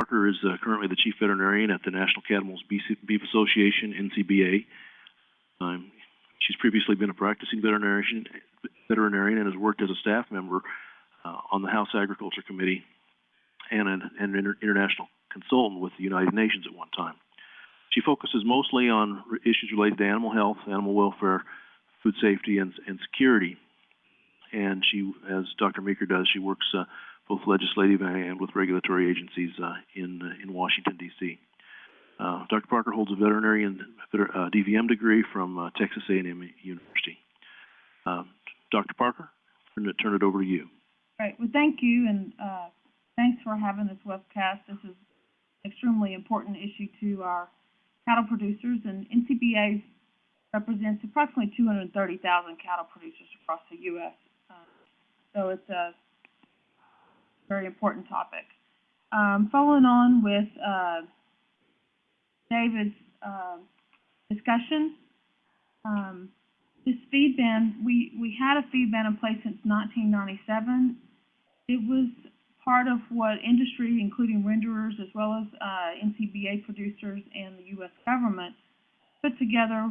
Parker is uh, currently the Chief Veterinarian at the National Cattlemen's Beef Association, NCBA. Um, she's previously been a practicing veterinarian, veterinarian and has worked as a staff member uh, on the House Agriculture Committee and an, international consultant with the United Nations at one time. She focuses mostly on issues related to animal health, animal welfare, food safety, and, and security. And she, as Dr. Meeker does, she works uh, both legislative and with regulatory agencies uh, in uh, in Washington D.C. Uh, Dr. Parker holds a veterinary and uh, DVM degree from uh, Texas A&M University. Dr. Parker, I'm going to turn it over to you. Great. Well, thank you, and uh, thanks for having this webcast. This is an extremely important issue to our cattle producers, and NCBA represents approximately 230,000 cattle producers across the U.S. Uh, so it's a very important topic. Um, following on with uh, David's uh, discussion, um, this feed ban, we, we had a feed ban in place since 1997. It was part of what industry, including renderers as well as uh, NCBA producers and the U.S. government, put together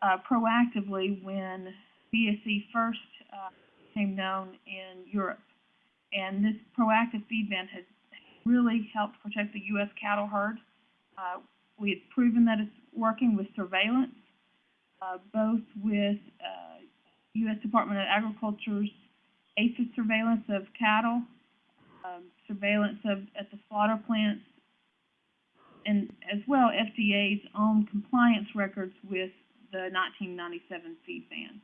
uh, proactively when BSE first uh, became known in Europe. And this proactive feed ban has really helped protect the U.S. cattle herd. Uh, we have proven that it's working with surveillance, uh, both with uh, U.S. Department of Agriculture's APHIS surveillance of cattle, um, surveillance of at the slaughter plants, and as well FDA's own compliance records with the 1997 feed ban.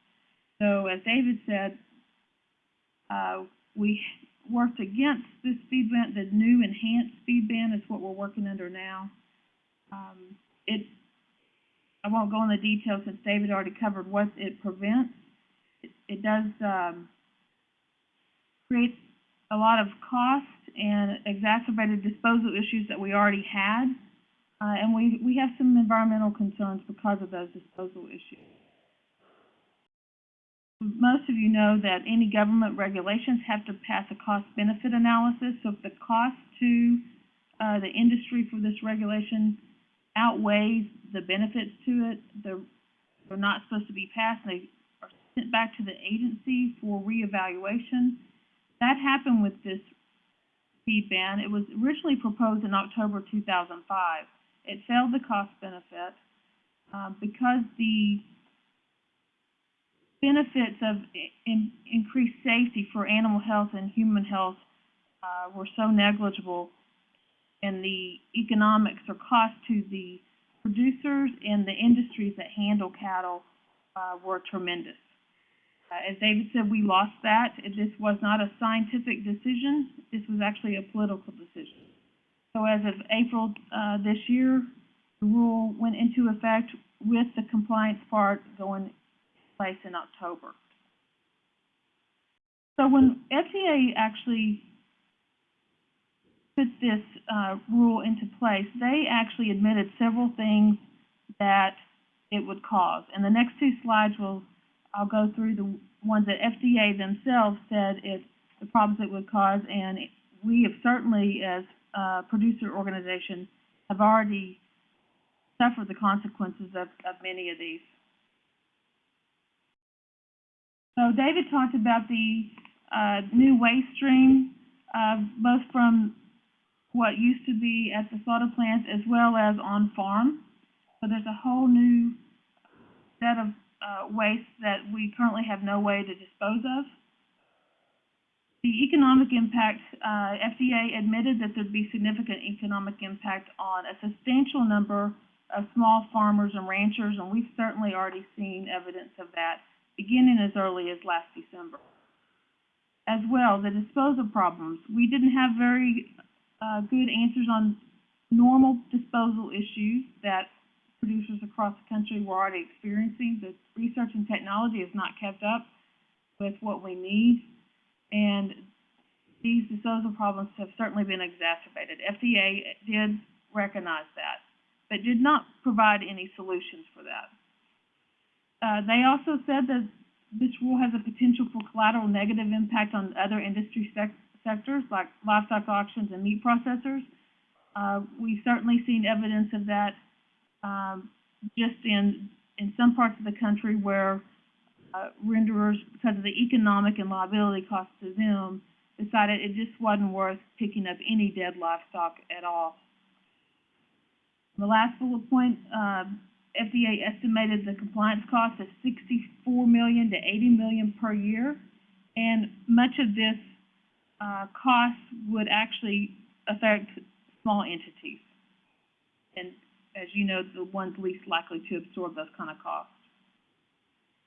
So as David said, uh, we worked against this feed ban. The new enhanced feed ban is what we're working under now. Um, it, I won't go into the details since David already covered what it prevents. It, it does um, create a lot of cost and exacerbated disposal issues that we already had. Uh, and we, we have some environmental concerns because of those disposal issues. Most of you know that any government regulations have to pass a cost-benefit analysis. So if the cost to uh, the industry for this regulation outweighs the benefits to it, they're, they're not supposed to be passed. They are sent back to the agency for reevaluation. That happened with this feed ban. It was originally proposed in October 2005. It failed the cost benefit uh, because the benefits of in, increased safety for animal health and human health uh, were so negligible, and the economics or cost to the producers and the industries that handle cattle uh, were tremendous. Uh, as David said, we lost that. This was not a scientific decision. This was actually a political decision. So as of April uh, this year, the rule went into effect with the compliance part going in place in October. So when FDA actually put this uh, rule into place, they actually admitted several things that it would cause. And the next two slides will, I'll go through the ones that FDA themselves said it, the problems it would cause, and we have certainly, as a producer organization, have already suffered the consequences of, of many of these. So David talked about the uh, new waste stream, uh, both from what used to be at the slaughter plants as well as on farm. So there's a whole new set of uh, waste that we currently have no way to dispose of. The economic impact, uh, FDA admitted that there'd be significant economic impact on a substantial number of small farmers and ranchers, and we've certainly already seen evidence of that beginning as early as last December. As well, the disposal problems. We didn't have very uh, good answers on normal disposal issues that producers across the country were already experiencing. The research and technology has not kept up with what we need, and these disposal problems have certainly been exacerbated. FDA did recognize that, but did not provide any solutions for that. Uh, they also said that this rule has a potential for collateral negative impact on other industry sec sectors like livestock auctions and meat processors. Uh, we've certainly seen evidence of that, um, just in, in some parts of the country where, uh, renderers, because of the economic and liability costs to them, decided it just wasn't worth picking up any dead livestock at all. The last bullet point, um, FDA estimated the compliance cost of sixty-four million to eighty million per year. And much of this, uh, cost would actually affect small entities. And as you know, the ones least likely to absorb those kind of costs.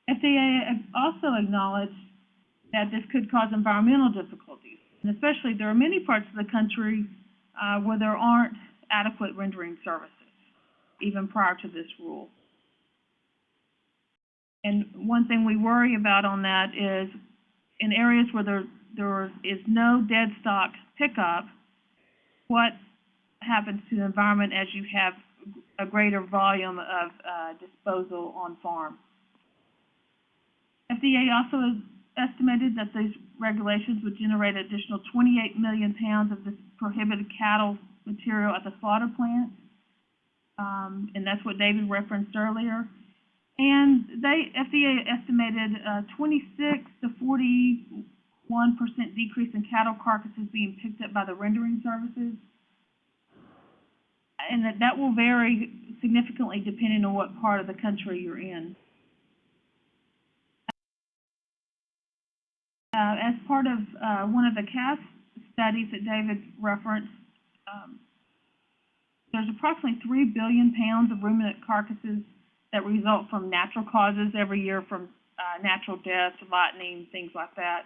FDA also acknowledged that this could cause environmental difficulties. And especially, there are many parts of the country, uh, where there aren't adequate rendering services, even prior to this rule. And one thing we worry about on that is in areas where there, there is no dead stock pickup, what happens to the environment as you have a greater volume of, uh, disposal on farm? FDA also estimated that these regulations would generate additional twenty-eight million pounds of this prohibited cattle material at the slaughter plant. Um, and that's what David referenced earlier. And they, FDA estimated a twenty-six to forty-one percent decrease in cattle carcasses being picked up by the rendering services. And that, that will vary significantly depending on what part of the country you're in. Uh, as part of, uh, one of the CAST studies that David referenced, um, there's approximately three billion pounds of ruminant carcasses that result from natural causes every year from, uh, natural deaths, lightning, things like that.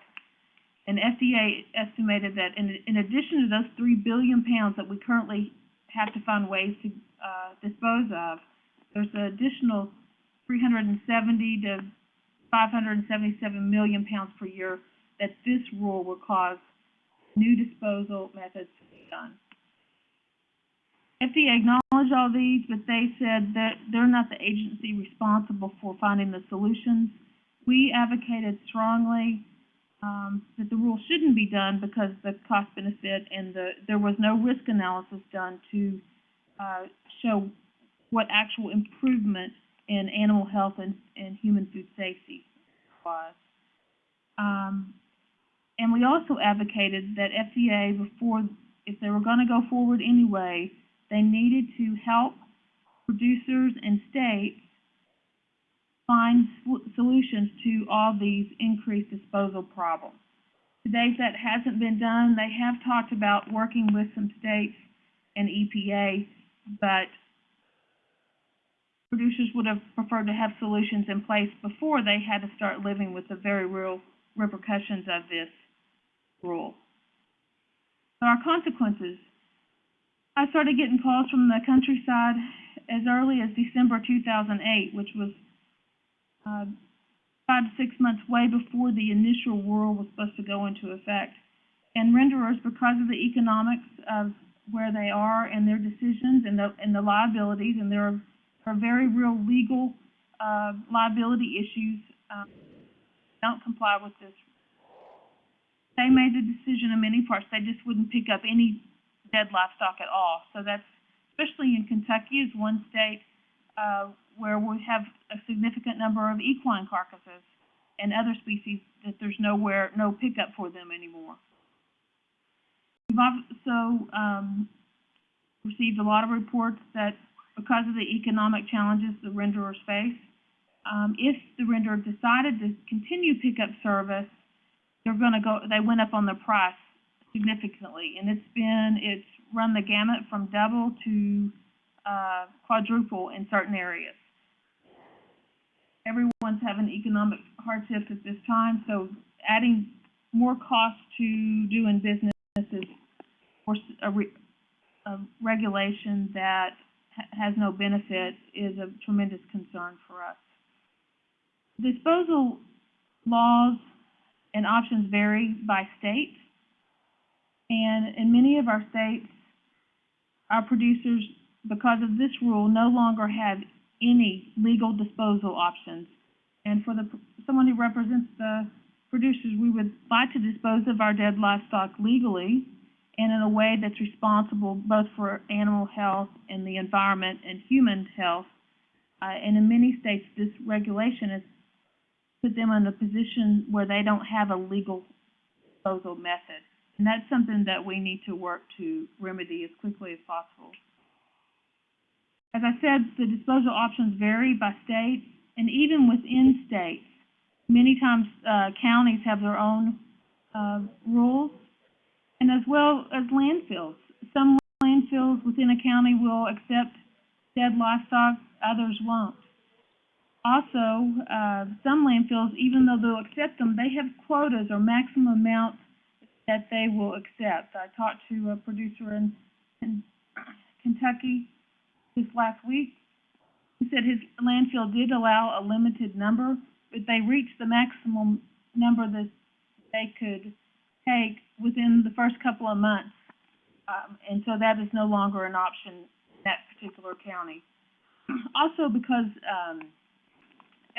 And FDA estimated that in, in addition to those three billion pounds that we currently have to find ways to, uh, dispose of, there's an additional three hundred and seventy to five hundred and seventy-seven million pounds per year that this rule will cause new disposal methods to be done. FDA acknowledged all these, but they said that they're not the agency responsible for finding the solutions. We advocated strongly, um, that the rule shouldn't be done because the cost benefit and the, there was no risk analysis done to, uh, show what actual improvement in animal health and, and human food safety was. Um, and we also advocated that FDA, before, if they were gonna go forward anyway, they needed to help producers and states find solutions to all these increased disposal problems. To date, that hasn't been done. They have talked about working with some states and EPA, but producers would have preferred to have solutions in place before they had to start living with the very real repercussions of this rule. There are consequences. I started getting calls from the countryside as early as December two thousand eight, which was, uh, five to six months way before the initial rule was supposed to go into effect. And renderers, because of the economics of where they are and their decisions and the, and the liabilities, and there are, are very real legal, uh, liability issues, um, don't comply with this they made the decision in many parts, they just wouldn't pick up any dead livestock at all. So that's, especially in Kentucky is one state, uh, where we have a significant number of equine carcasses and other species that there's nowhere, no pickup for them anymore. We've also, um, received a lot of reports that because of the economic challenges the renderers face, um, if the renderer decided to continue pickup service, they're gonna go, they went up on the price significantly, and it's been, it's run the gamut from double to, uh, quadruple in certain areas. Everyone's having economic hardships at this time, so adding more cost to doing business is, a re- a regulation that ha- has no benefit is a tremendous concern for us. Disposal laws and options vary by state. And in many of our states, our producers, because of this rule, no longer have any legal disposal options. And for the, someone who represents the producers, we would like to dispose of our dead livestock legally and in a way that's responsible both for animal health and the environment and human health. Uh, and in many states, this regulation has put them in a position where they don't have a legal disposal method. And that's something that we need to work to remedy as quickly as possible. As I said, the disposal options vary by state and even within states. Many times, uh, counties have their own, uh, rules and as well as landfills. Some landfills within a county will accept dead livestock, others won't. Also, uh, some landfills, even though they'll accept them, they have quotas or maximum amounts that they will accept. I talked to a producer in, in Kentucky this last week. He said his landfill did allow a limited number, but they reached the maximum number that they could take within the first couple of months. Um, and so that is no longer an option in that particular county. Also because, um,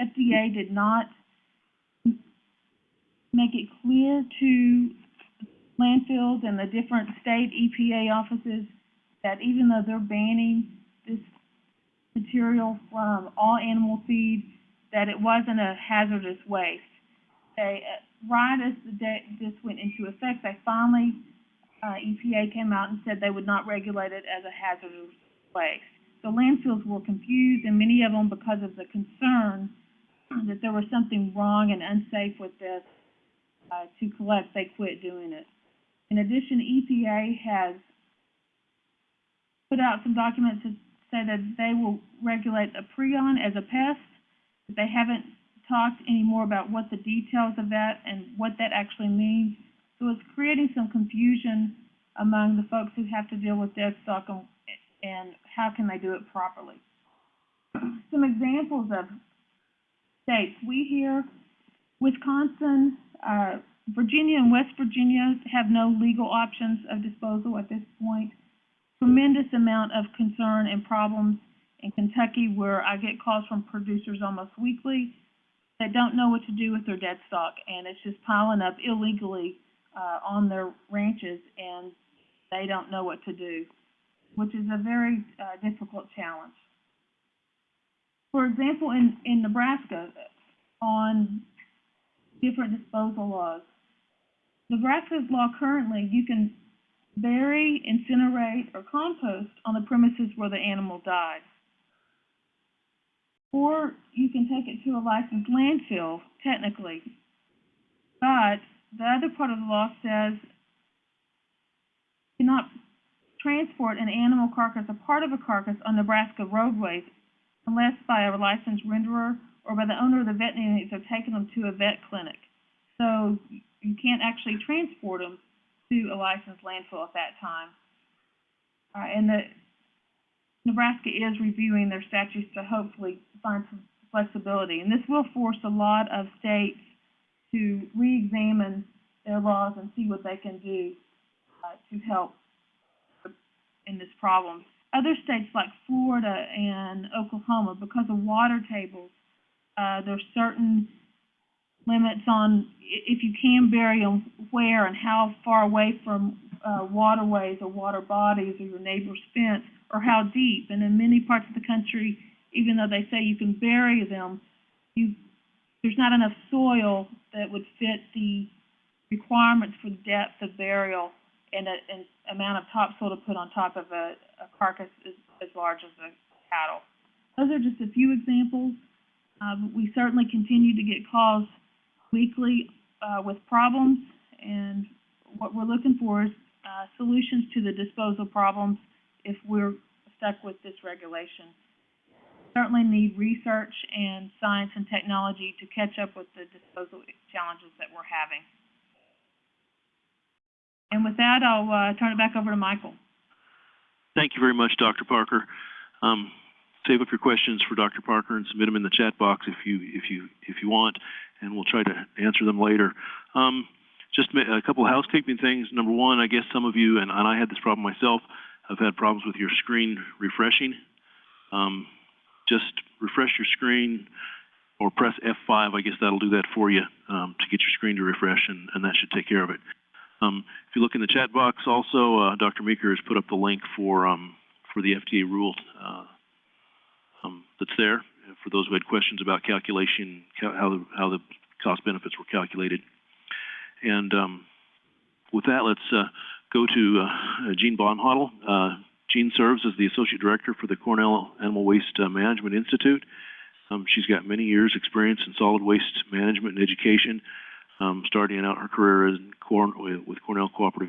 FDA did not make it clear to landfills and the different state EPA offices that even though they're banning this material from all animal feed, that it wasn't a hazardous waste. They, uh, right as the day, this went into effect, they finally, uh, EPA came out and said they would not regulate it as a hazardous waste. The landfills were confused and many of them, because of the concern that there was something wrong and unsafe with this, uh, to collect, they quit doing it. In addition, EPA has put out some documents that say that they will regulate a prion as a pest, but they haven't talked any more about what the details of that and what that actually means. So it's creating some confusion among the folks who have to deal with dead stock and, and how can they do it properly. Some examples of states, we hear Wisconsin, uh, Virginia and West Virginia have no legal options of disposal at this point. Tremendous amount of concern and problems in Kentucky where I get calls from producers almost weekly that don't know what to do with their dead stock and it's just piling up illegally uh, on their ranches and they don't know what to do, which is a very uh, difficult challenge. For example, in, in Nebraska, on different disposal laws, Nebraska's law currently, you can bury, incinerate, or compost on the premises where the animal died. Or you can take it to a licensed landfill, technically. But the other part of the law says you cannot transport an animal carcass, a part of a carcass, on Nebraska roadways unless by a licensed renderer or by the owner of the veterinarians have taking them to a vet clinic. So you can't actually transport them to a licensed landfill at that time. Uh, and the Nebraska is reviewing their statutes to hopefully find some flexibility. And this will force a lot of states to re-examine their laws and see what they can do uh, to help in this problem. Other states like Florida and Oklahoma, because of water tables, uh, there's certain limits on if you can bury them where and how far away from uh, waterways or water bodies or your neighbor's fence or how deep. And in many parts of the country, even though they say you can bury them, you there's not enough soil that would fit the requirements for depth of burial and a, and amount of topsoil to put on top of a, a carcass as, as large as a cattle. Those are just a few examples. Um, we certainly continue to get calls weekly uh, with problems, and what we're looking for is uh, solutions to the disposal problems if we're stuck with this regulation. Certainly need research and science and technology to catch up with the disposal challenges that we're having. And with that, I'll uh, turn it back over to Michael. Thank you very much, Dr. Parker. Um, save up your questions for Dr. Parker and submit them in the chat box if you if you if you want, and we'll try to answer them later. Um, just a couple of housekeeping things. Number one, I guess some of you and, and I had this problem myself. have had problems with your screen refreshing. Um, just refresh your screen or press F5. I guess that'll do that for you um, to get your screen to refresh, and, and that should take care of it. Um, if you look in the chat box also, uh, Dr. Meeker has put up the link for, um, for the FDA rule, uh, that's there, uh, for those who had questions about calculation, cal- how the, how the cost benefits were calculated. And, um, with that, let's, uh, go to, uh, Jean Bonhotal. Uh, Jean serves as the Associate Director for the Cornell Animal Waste uh, Management Institute. Um, she's got many years' experience in solid waste management and education, um, starting out her career in Corn, with Cornell Cooperative